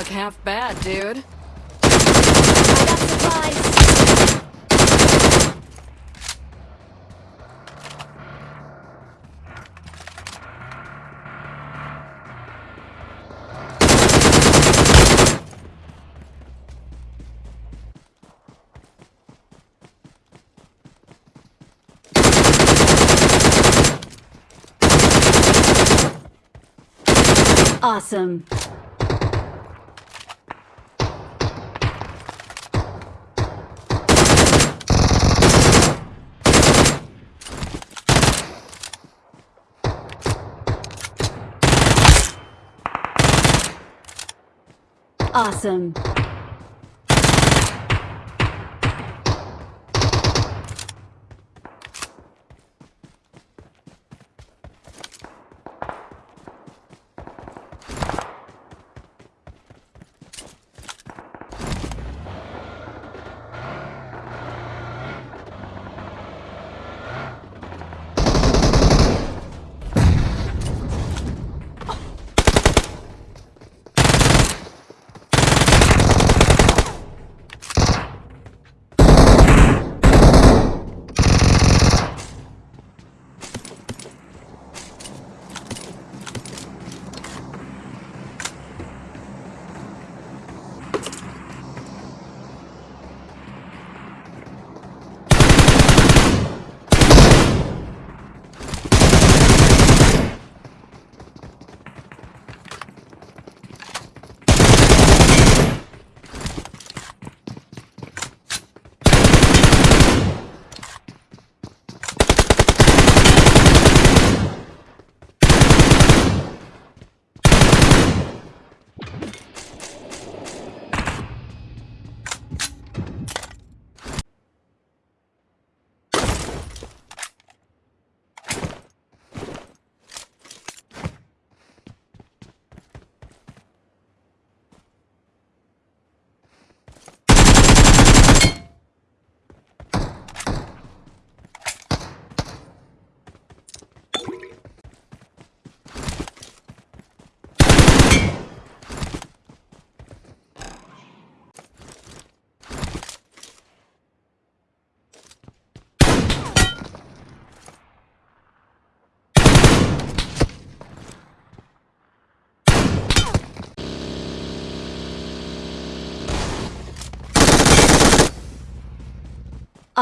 look half bad, dude. Awesome. Awesome.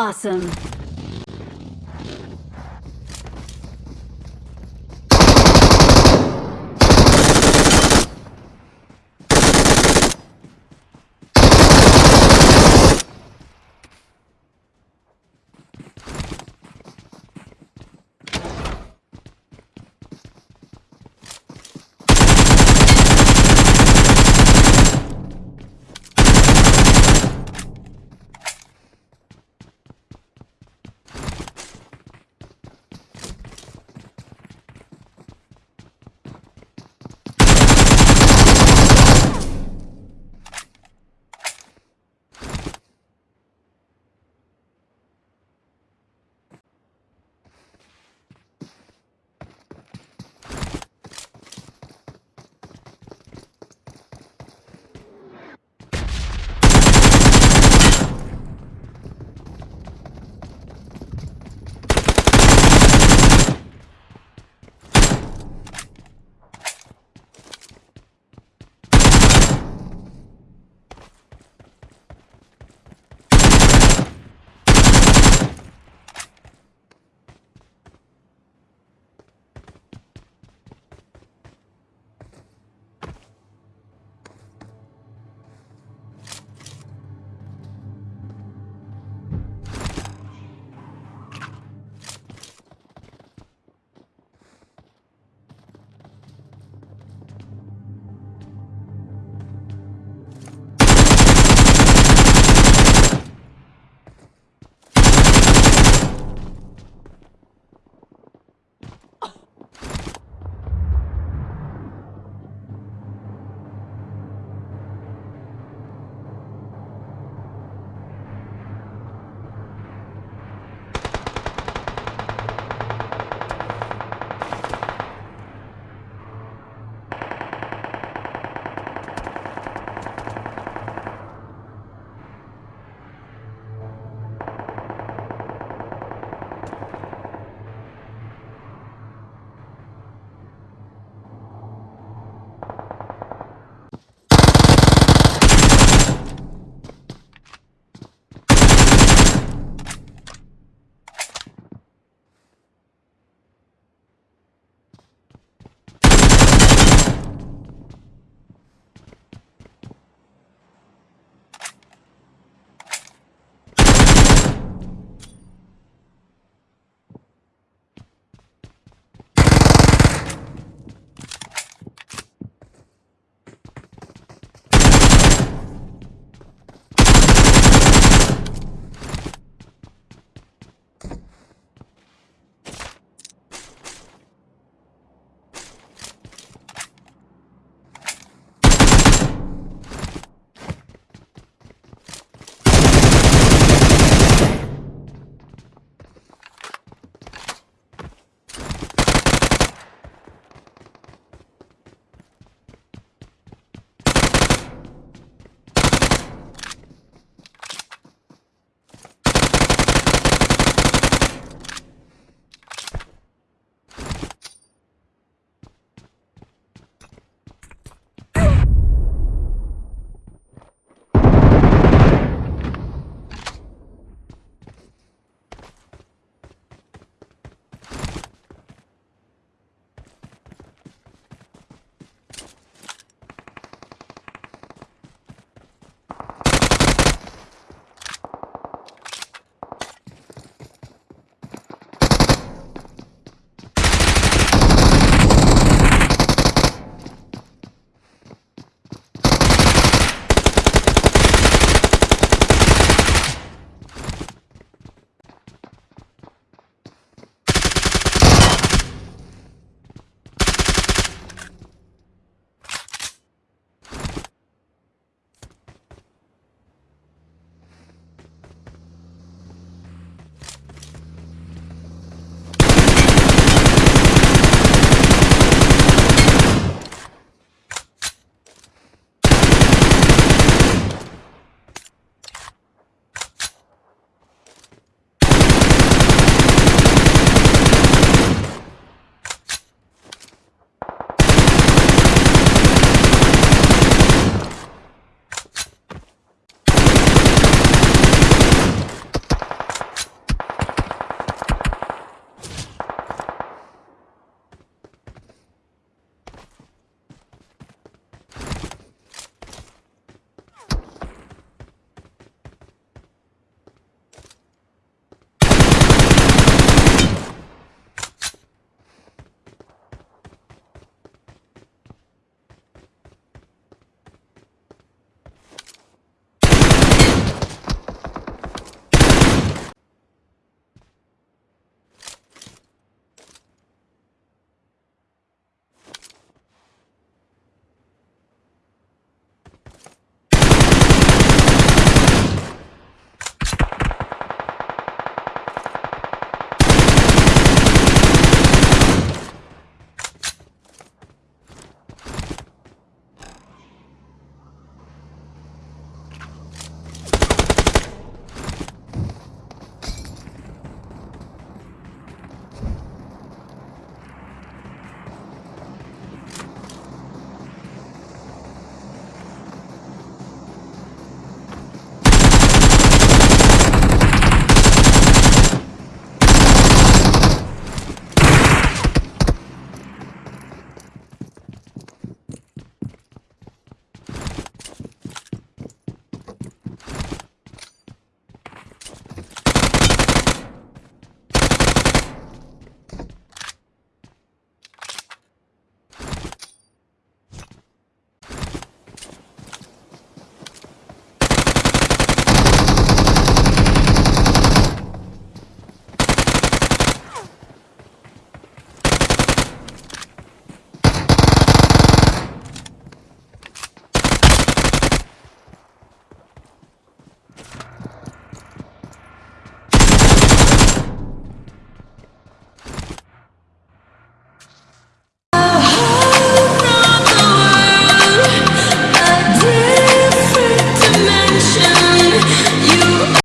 Awesome.